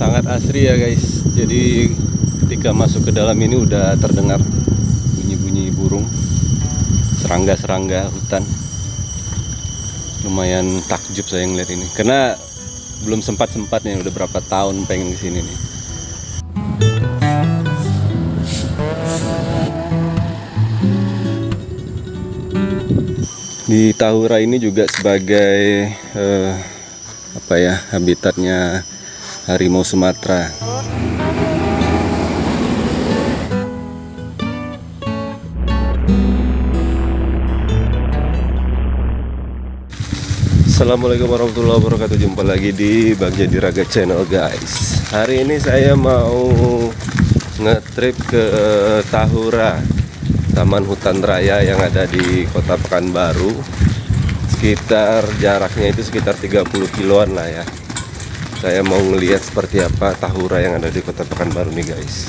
sangat asri ya guys. Jadi ketika masuk ke dalam ini udah terdengar bunyi-bunyi burung serangga-serangga hutan. Lumayan takjub saya ngeliat ini. Karena belum sempat sempatnya udah berapa tahun pengen ke sini nih. Di Tahura ini juga sebagai eh, apa ya habitatnya harimau Sumatera. Assalamualaikum warahmatullahi wabarakatuh. Jumpa lagi di Bagja Diraga Channel guys. Hari ini saya mau ngetrip ke Tahura Taman Hutan Raya yang ada di kota Pekanbaru. Sekitar jaraknya itu sekitar 30 kiloan lah ya Saya mau ngelihat seperti apa Tahura yang ada di kota Pekanbaru nih guys.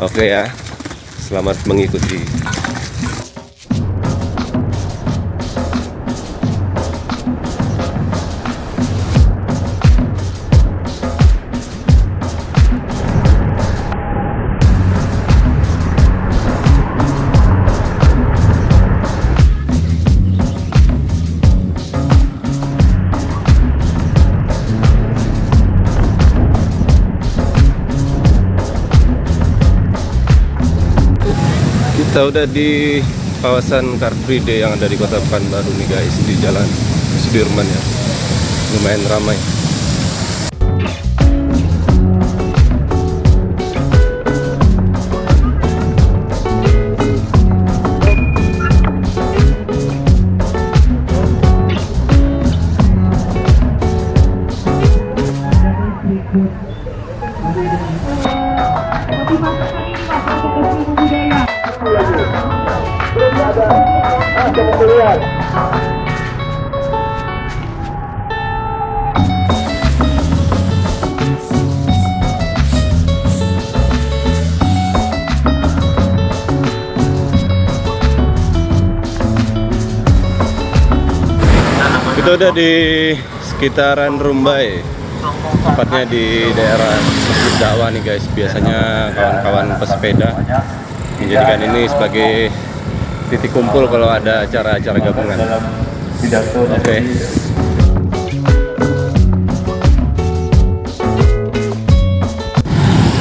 Oke ya Selamat mengikuti Kita udah di kawasan Car Free Day yang ada di Kota Pekanbaru nih guys di Jalan Sudirman ya. Lumayan ramai. Kita udah di sekitaran Rumbai. Tepatnya di daerah Masjid Dakwah nih guys. Biasanya kawan-kawan pesepeda Menjadikan ini sebagai titik kumpul kalau ada acara-acara gabungan. Oke.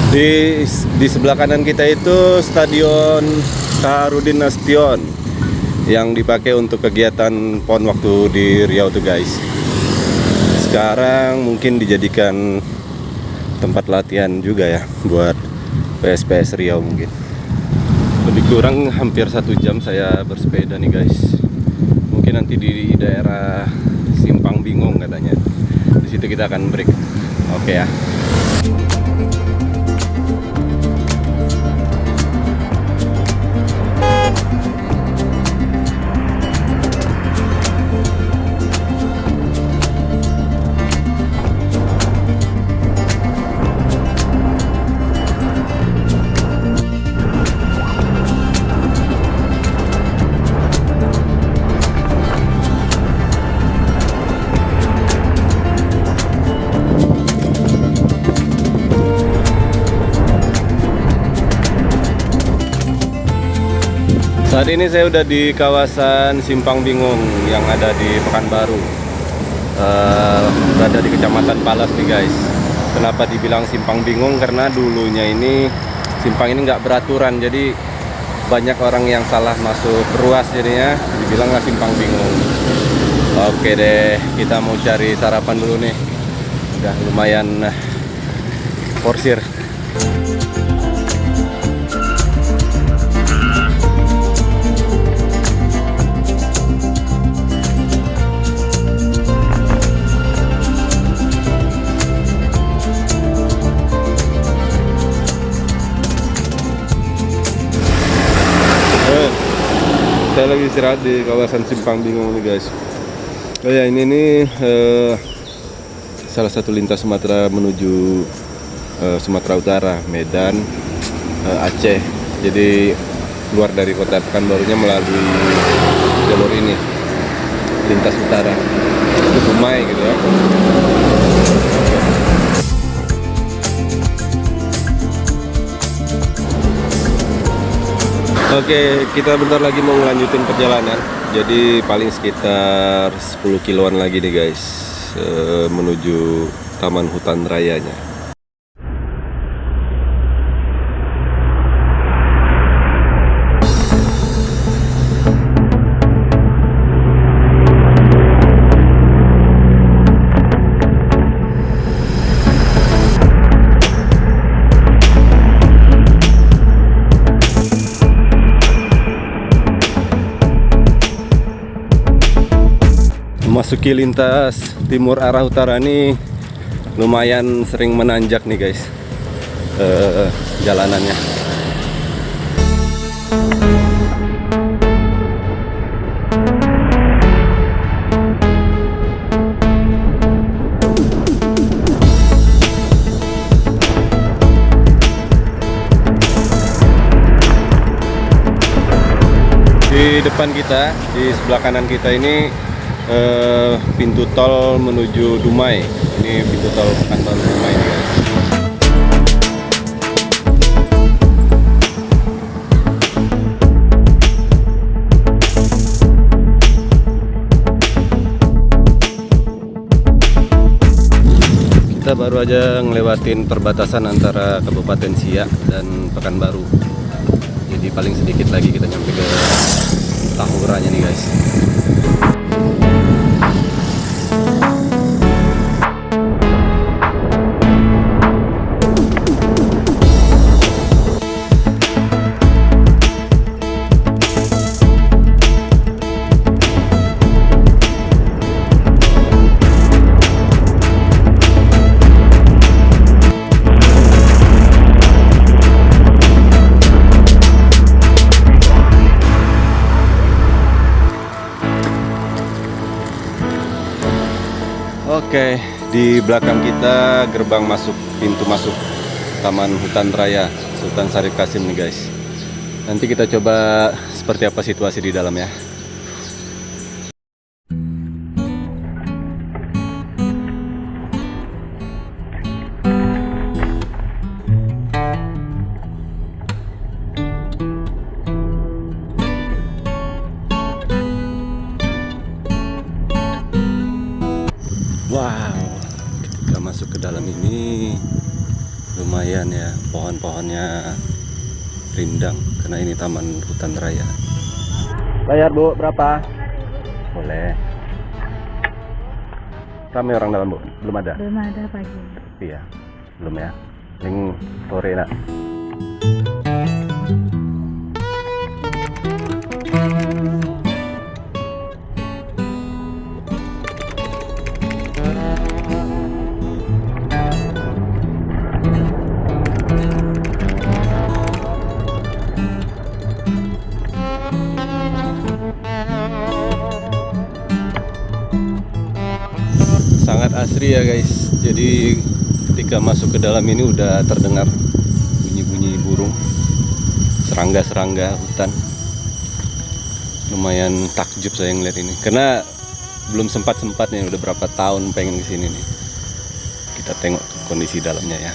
Di, di sebelah kanan kita itu Stadion Kaharudin Nasution yang dipakai untuk kegiatan PON waktu di Riau tuh guys. Sekarang mungkin dijadikan tempat latihan juga ya buat PSPS Riau mungkin. Lebih kurang hampir satu jam saya bersepeda nih guys. Mungkin nanti di daerah Simpang Bingung katanya. Di situ kita akan break. Oke ya Saat ini saya udah di kawasan Simpang Bingung yang ada di Pekanbaru. Uh, berada di Kecamatan Palas nih guys. Kenapa dibilang Simpang Bingung? Karena dulunya ini simpang ini nggak beraturan, jadi banyak orang yang salah masuk ruas jadinya dibilanglah Simpang Bingung. Oke deh, kita mau cari sarapan dulu nih. Udah lumayan uh, porsir. Saya lagi istirahat di kawasan Simpang Bingung nih guys. Oh ya ini nih eh, salah satu lintas Sumatera menuju eh, Sumatera Utara Medan eh, Aceh. Jadi keluar dari kota Pekanbarunya melalui jalur ini lintas utara. Itu Dumai gitu ya Oke, kita bentar lagi mau ngelanjutin perjalanan. Jadi paling sekitar 10 kiloan lagi nih guys eh, menuju Taman Hutan Rayanya. Memasuki lintas timur arah utara ini lumayan sering menanjak nih guys eh, jalanannya. Di depan kita, di sebelah kanan kita ini eh, pintu tol menuju Dumai. Ini pintu tol Pekanbaru Dumai. Kita baru aja ngelewatin perbatasan antara Kabupaten Siak dan Pekanbaru. Jadi paling sedikit lagi kita nyampe ke Tahuranya nih guys. Oke, di belakang kita gerbang masuk pintu masuk Taman Hutan Raya Sultan Syarif Kasim nih guys. Nanti kita coba seperti apa situasi di dalam ya. Lumayan ya pohon-pohonnya rindang karena ini taman hutan raya. Bayar bu berapa? Boleh. Rame orang dalam bu? Belum ada? Belum ada pagi. Iya, belum ya. Yang sore nak. Asri ya guys. Jadi ketika masuk ke dalam ini udah terdengar bunyi-bunyi burung serangga-serangga hutan. Lumayan takjub saya ngeliat ini. Karena belum sempat-sempatnya udah berapa tahun pengen ke sini nih. Kita tengok kondisi dalamnya ya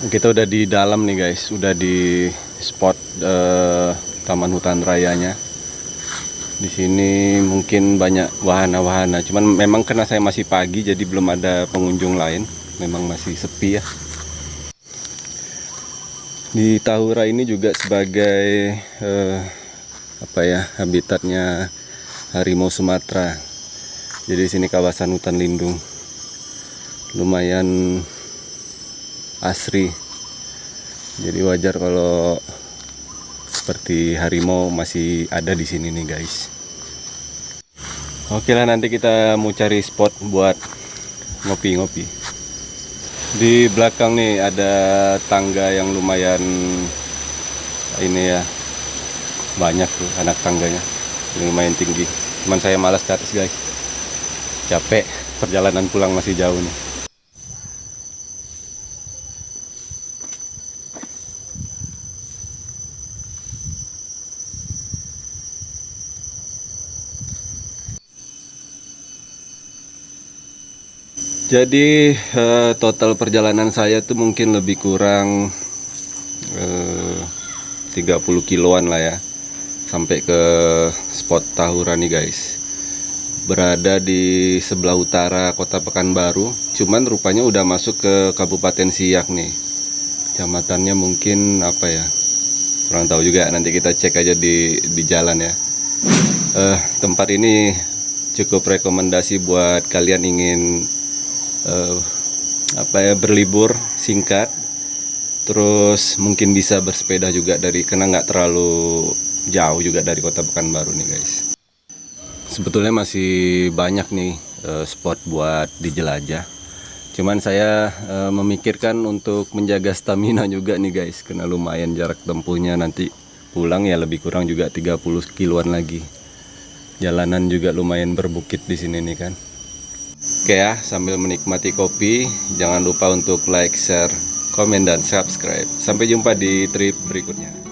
Kita udah di dalam nih guys, udah di spot eh, Taman Hutan Rayanya. Di sini mungkin banyak wahana-wahana, cuman memang karena saya masih pagi jadi belum ada pengunjung lain, memang masih sepi ya. Di Tahura ini juga sebagai eh, apa ya habitatnya harimau Sumatera. Jadi di sini kawasan hutan lindung, lumayan asri Jadi wajar kalau seperti harimau masih ada di sini nih guys. Oke lah nanti kita mau cari spot buat ngopi-ngopi. Di belakang nih ada tangga yang lumayan ini ya banyak tuh anak tangganya lumayan tinggi. Cuman saya malas ke atas guys. Capek perjalanan pulang masih jauh nih. Jadi eh, total perjalanan saya tuh mungkin lebih kurang eh, 30 kiloan lah ya sampai ke spot Tahura nih guys. Berada di sebelah utara kota Pekanbaru, cuman rupanya udah masuk ke Kabupaten Siak nih. Kecamatannya mungkin apa ya? Kurang tahu juga. Nanti kita cek aja di di jalan ya. Eh, tempat ini cukup rekomendasi buat kalian ingin eh, apa ya berlibur singkat. Terus mungkin bisa bersepeda juga dari karena nggak terlalu jauh juga dari kota Pekanbaru nih guys. Sebetulnya masih banyak nih eh, spot buat dijelajah cuman saya eh, memikirkan untuk menjaga stamina juga nih guys. Karena lumayan jarak tempuhnya nanti pulang ya lebih kurang juga 30 kiloan lagi. Jalanan juga lumayan berbukit di sini nih kan Oke ya, sambil menikmati kopi, jangan lupa untuk like, share, komen, dan subscribe. Sampai jumpa di trip berikutnya.